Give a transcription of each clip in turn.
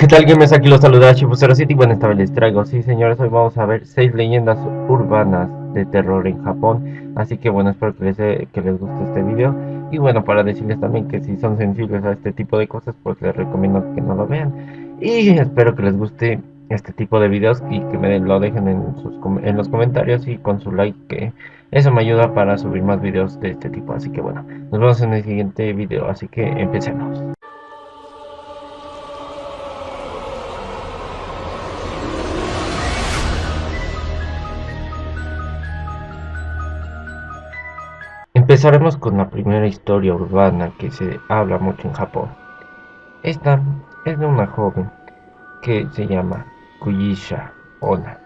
¿Qué tal gamers? Aquí los saluda Shifu07 y bueno, esta vez les traigo, sí señores, hoy vamos a ver 6 leyendas urbanas de terror en Japón Así que bueno, espero que les, que les guste este video Y bueno, para decirles también que si son sensibles a este tipo de cosas, pues les recomiendo que no lo vean Y espero que les guste este tipo de videos y que me lo dejen en, sus, en los comentarios y con su like que eso me ayuda para subir más videos de este tipo Así que bueno, nos vemos en el siguiente video, así que empecemos Empezaremos con la primera historia urbana que se habla mucho en Japón. Esta es de una joven que se llama Kuyisha Ona.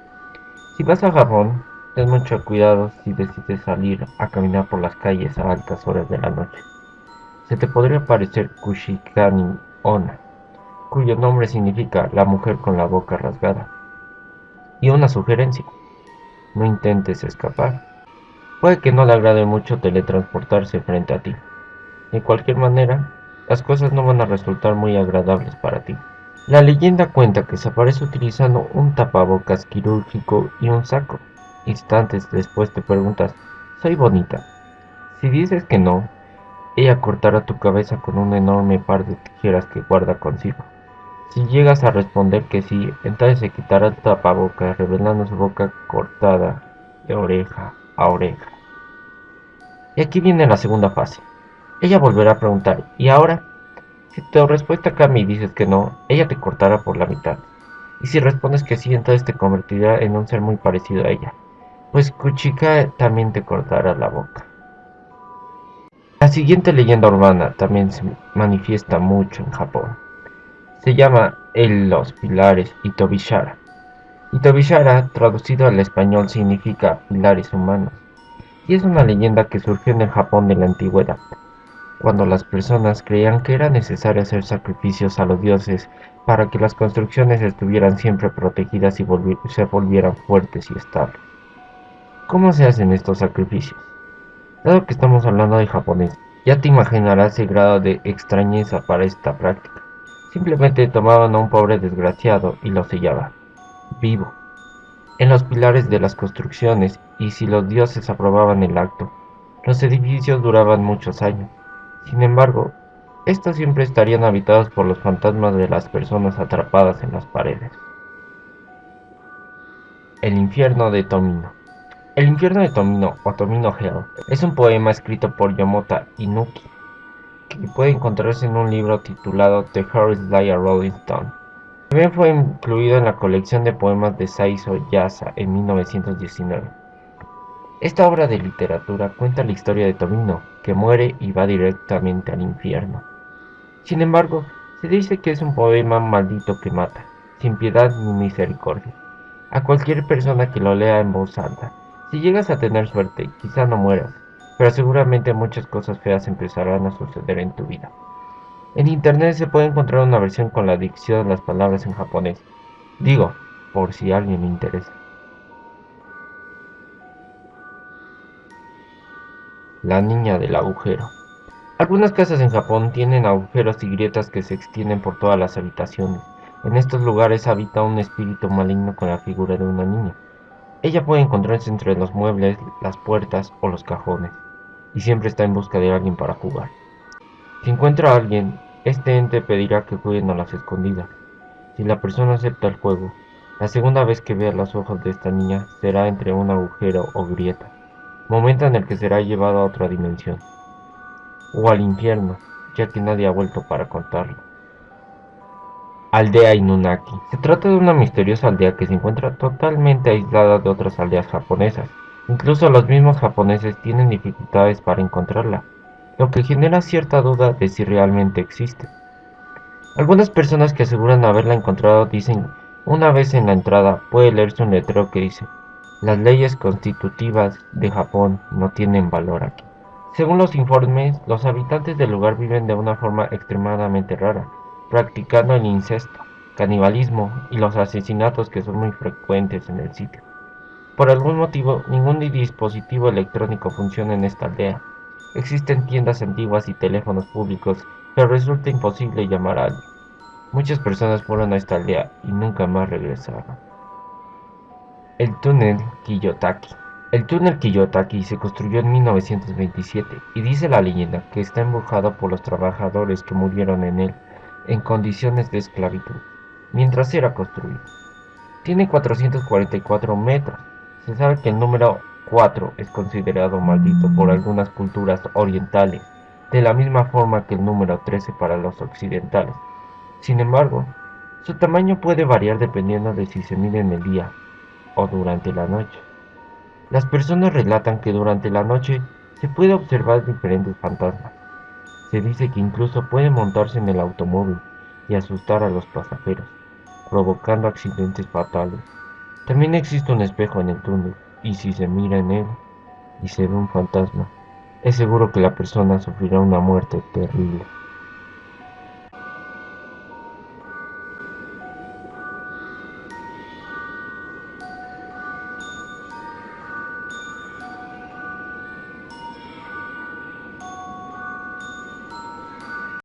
Si vas a Japón, ten mucho cuidado si decides salir a caminar por las calles a altas horas de la noche. Se te podría parecer Kushikani Ona, cuyo nombre significa la mujer con la boca rasgada. Y una sugerencia, no intentes escapar Puede que no le agrade mucho teletransportarse frente a ti. De cualquier manera, las cosas no van a resultar muy agradables para ti. La leyenda cuenta que se aparece utilizando un tapabocas quirúrgico y un saco. Instantes después te preguntas, ¿soy bonita? Si dices que no, ella cortará tu cabeza con un enorme par de tijeras que guarda consigo. Si llegas a responder que sí, entonces se quitará el tapabocas revelando su boca cortada de oreja a oreja. Y aquí viene la segunda fase. Ella volverá a preguntar, ¿y ahora? Si tu respuesta cambia y dices que no, ella te cortará por la mitad. Y si respondes que sí, entonces te convertirá en un ser muy parecido a ella. Pues Kuchika también te cortará la boca. La siguiente leyenda urbana también se manifiesta mucho en Japón. Se llama el Los Pilares Itobishara. Itobishara, traducido al español, significa pilares humanos y es una leyenda que surgió en el Japón de la antigüedad, cuando las personas creían que era necesario hacer sacrificios a los dioses para que las construcciones estuvieran siempre protegidas y se volvieran fuertes y estables. ¿Cómo se hacen estos sacrificios? Dado que estamos hablando de japonés, ya te imaginarás el grado de extrañeza para esta práctica. Simplemente tomaban a un pobre desgraciado y lo sellaban, vivo, en los pilares de las construcciones y si los dioses aprobaban el acto, los edificios duraban muchos años. Sin embargo, estos siempre estarían habitados por los fantasmas de las personas atrapadas en las paredes. El infierno de Tomino El infierno de Tomino, o Tomino Hell, es un poema escrito por Yomota Inuki, que puede encontrarse en un libro titulado The Harris Liar Rolling Stone. También fue incluido en la colección de poemas de Saizo Yasa en 1919. Esta obra de literatura cuenta la historia de Tomino, que muere y va directamente al infierno. Sin embargo, se dice que es un poema maldito que mata, sin piedad ni misericordia, a cualquier persona que lo lea en voz alta. Si llegas a tener suerte, quizá no mueras, pero seguramente muchas cosas feas empezarán a suceder en tu vida. En internet se puede encontrar una versión con la dicción de las palabras en japonés. Digo, por si alguien le interesa. La niña del agujero. Algunas casas en Japón tienen agujeros y grietas que se extienden por todas las habitaciones. En estos lugares habita un espíritu maligno con la figura de una niña. Ella puede encontrarse entre los muebles, las puertas o los cajones, y siempre está en busca de alguien para jugar. Si encuentra a alguien, este ente pedirá que jueguen a las escondidas. Si la persona acepta el juego, la segunda vez que vea los ojos de esta niña será entre un agujero o grieta, momento en el que será llevado a otra dimensión, o al infierno, ya que nadie ha vuelto para contarlo. Aldea Inunaki. Se trata de una misteriosa aldea que se encuentra totalmente aislada de otras aldeas japonesas. Incluso los mismos japoneses tienen dificultades para encontrarla, lo que genera cierta duda de si realmente existe. Algunas personas que aseguran haberla encontrado dicen una vez en la entrada puede leerse un letrero que dice las leyes constitutivas de Japón no tienen valor aquí. Según los informes, los habitantes del lugar viven de una forma extremadamente rara, practicando el incesto, canibalismo y los asesinatos que son muy frecuentes en el sitio. Por algún motivo, ningún dispositivo electrónico funciona en esta aldea, Existen tiendas antiguas y teléfonos públicos, pero resulta imposible llamar a alguien. Muchas personas fueron a esta aldea y nunca más regresaron. El túnel Kiyotaki. El túnel Kiyotaki se construyó en 1927 y dice la leyenda que está embrujado por los trabajadores que murieron en él en condiciones de esclavitud mientras era construido. Tiene 444 metros. Se sabe que el número 4 es considerado maldito por algunas culturas orientales, de la misma forma que el número 13 para los occidentales. Sin embargo, su tamaño puede variar dependiendo de si se mide en el día o durante la noche. Las personas relatan que durante la noche se puede observar diferentes fantasmas. Se dice que incluso puede montarse en el automóvil y asustar a los pasajeros, provocando accidentes fatales. También existe un espejo en el túnel y si se mira en él y se ve un fantasma, es seguro que la persona sufrirá una muerte terrible.